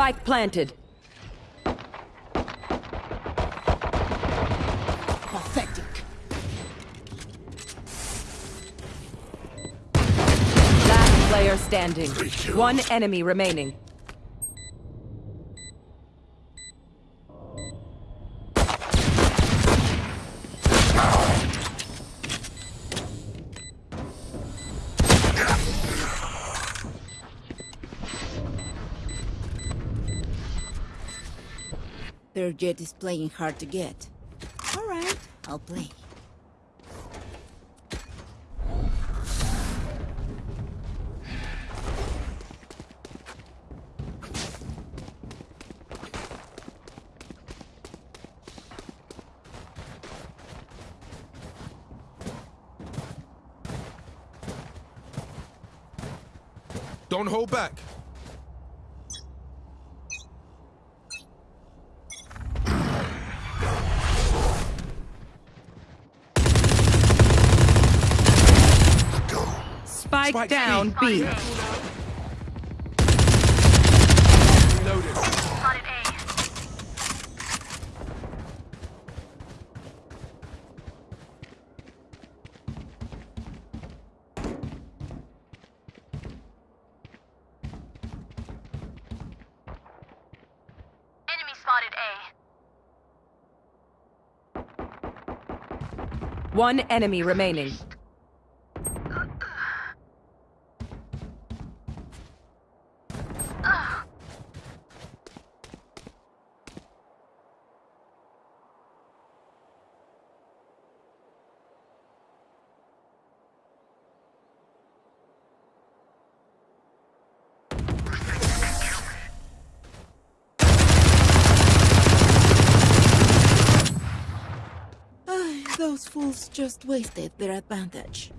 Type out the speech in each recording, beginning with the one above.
Spike planted. Pathetic. Last player standing. One enemy remaining. Their Jett is playing hard to get. Alright, I'll play. Don't hold back. Spike, Spike down B. Reloaded. Enemy spotted A. One enemy remaining. Fools just wasted their advantage.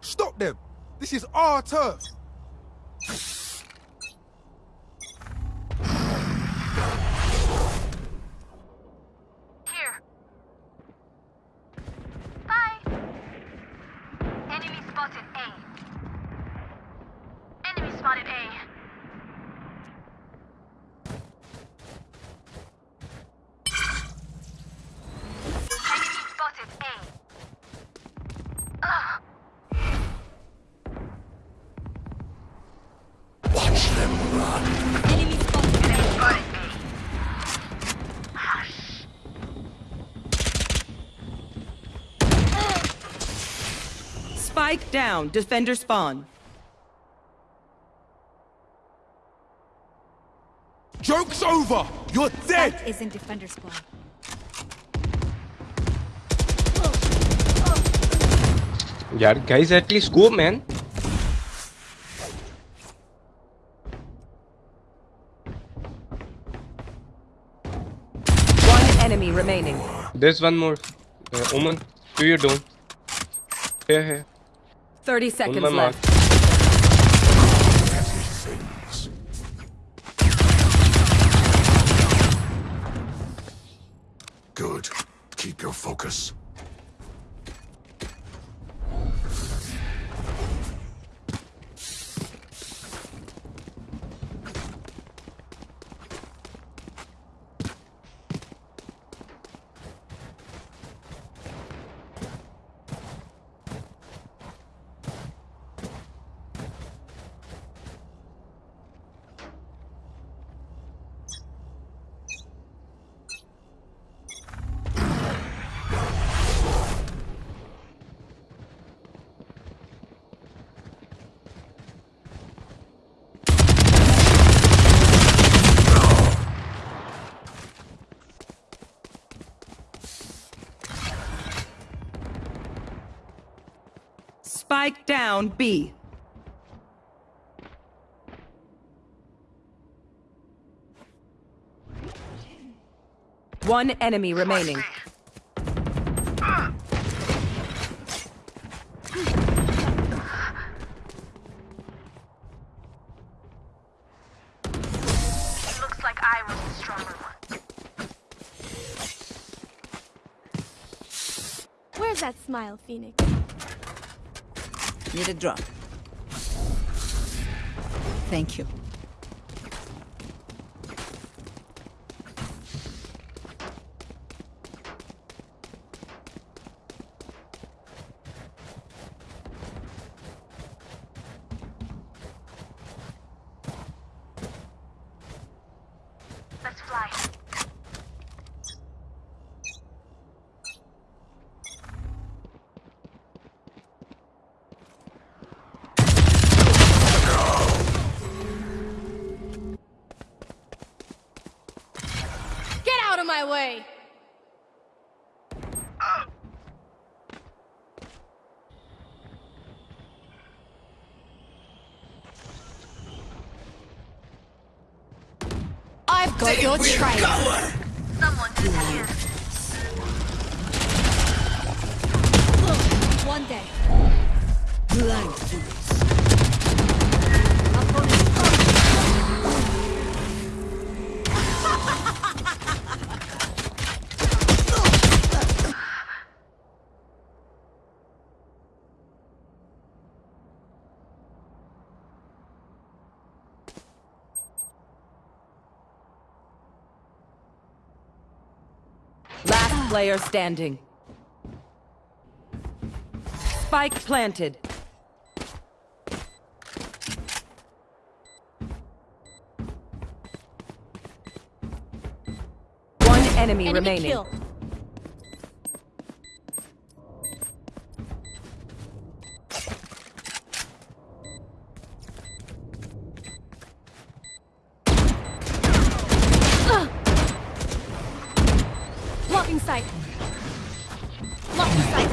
Stop them. This is our turf. A. Spike down. Defender spawn. Joke's over. You're dead. That isn't defender squad. Yeah, guys at least go man One enemy remaining. there's one more uh, Omen to your dome here here 30 seconds left. mark Spike down B. One enemy remaining. Where's that smile, Phoenix? Need a drop. Thank you. My way! I've got your trail. Someone disappeared. One day. Blind Last player standing. Spike planted. One enemy, Enemy remaining. kill. Blocking sight. Blocking sight.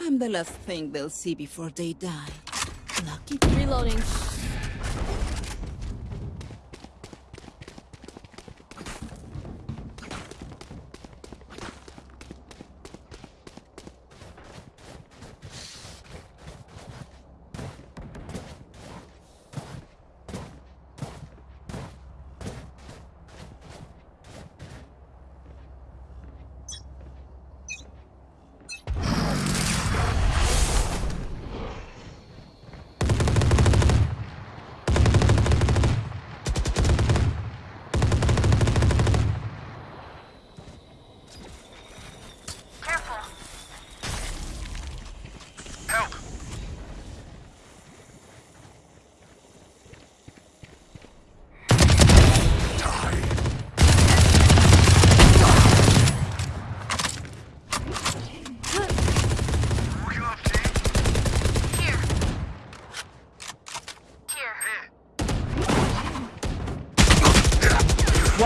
I'm the last thing they'll see before they die. Lucky. Reloading.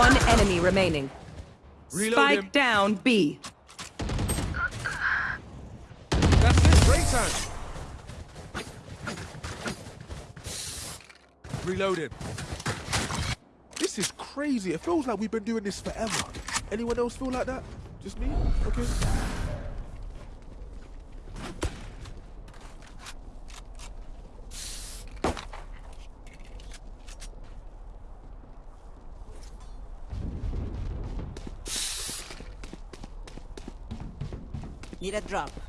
One enemy remaining. Reload Spike him. down B. That's it. Break time. Reloading. This is crazy. It feels like we've been doing this forever. Anyone else feel like that? Just me? Okay. Need a drop.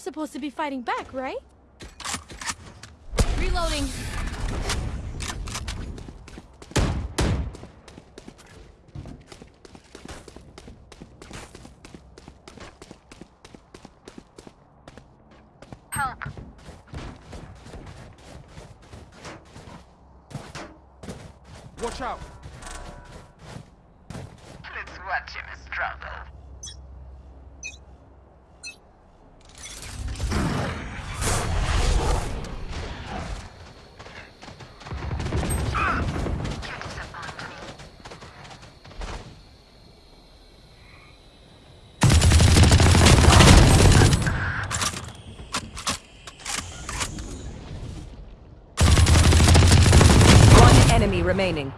supposed to be fighting back, right? Reloading. Help. Watch out. Let's watch him struggle. One enemy remaining.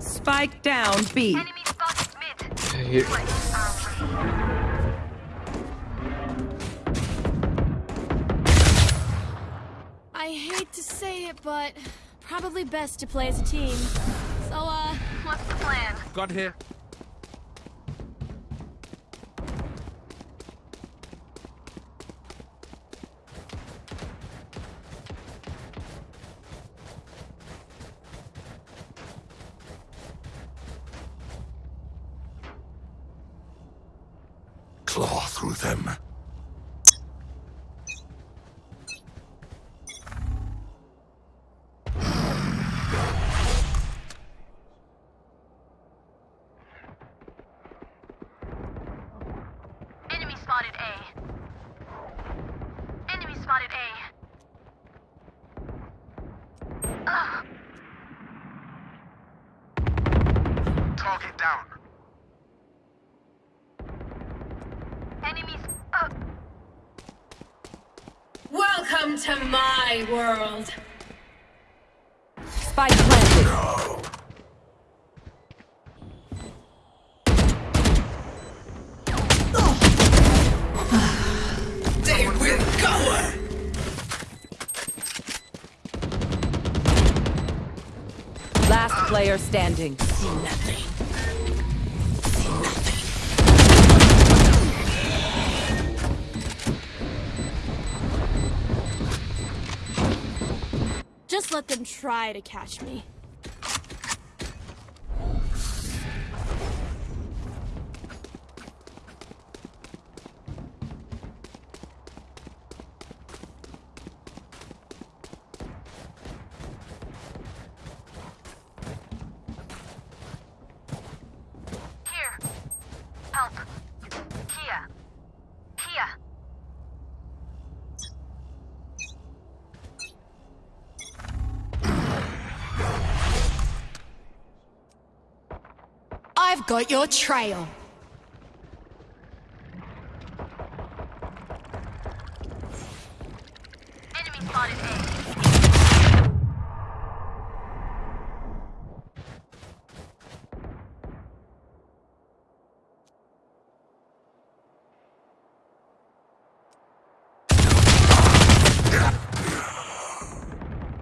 Spike down B. Enemy spotted mid. Here. I hate to say it, but probably best to play as a team. So, uh, What's the plan? Got here. Down. Enemies up. Welcome to my world. Spike planted. They player standing. nothing just let them try to catch me. Got your trail. Enemy spotted A.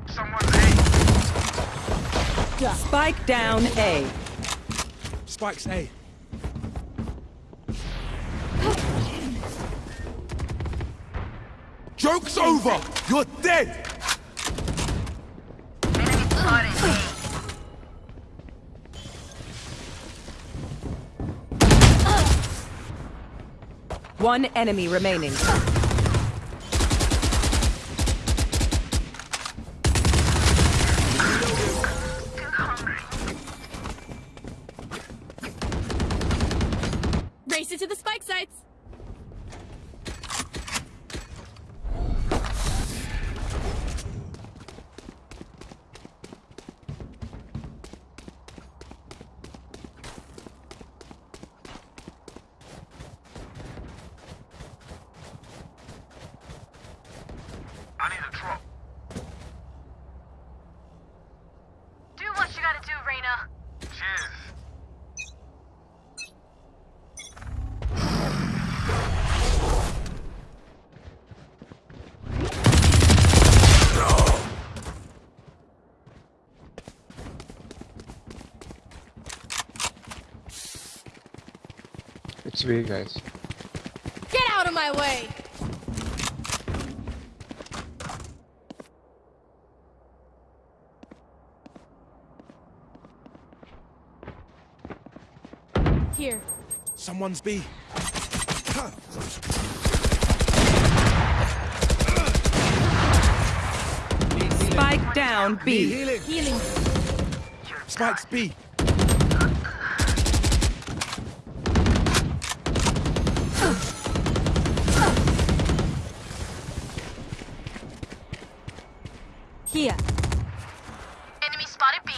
Someone's A. Spike down A. Spikes A. Joke's over! You're dead! One enemy remaining. It's B, guys. Get out of my way! Here. Someone's B. Spike down B. Healing. Spike's B. Here. Enemy spotted B.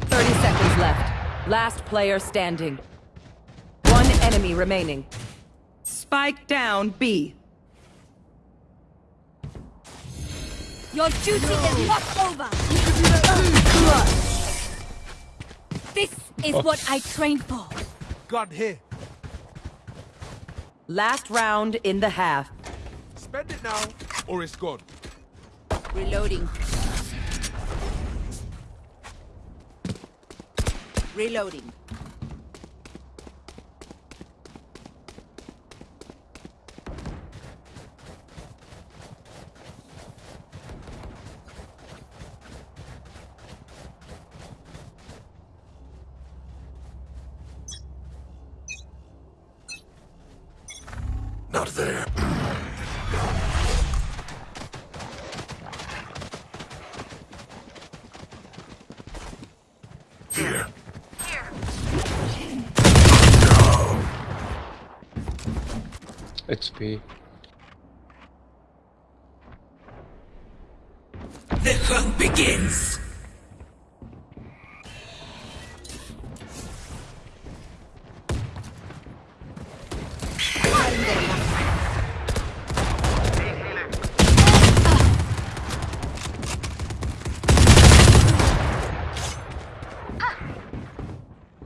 Thirty seconds left. Last player standing. One enemy remaining. Spike down B. Your duty is not over! This is oh. what I trained for. Gun here. Last round in the half. Spend it now, or it's gone. Reloading. Reloading. It's B. The hunt begins.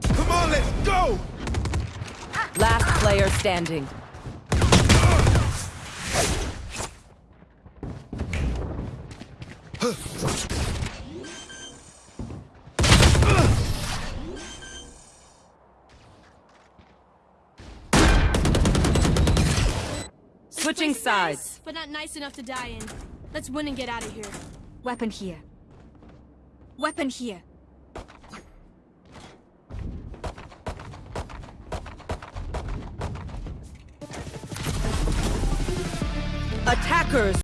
Come on, let's go! Last player standing. Switching sides. nice, but not nice enough to die in. Let's win and get out of here. Weapon here. Weapon here. Attackers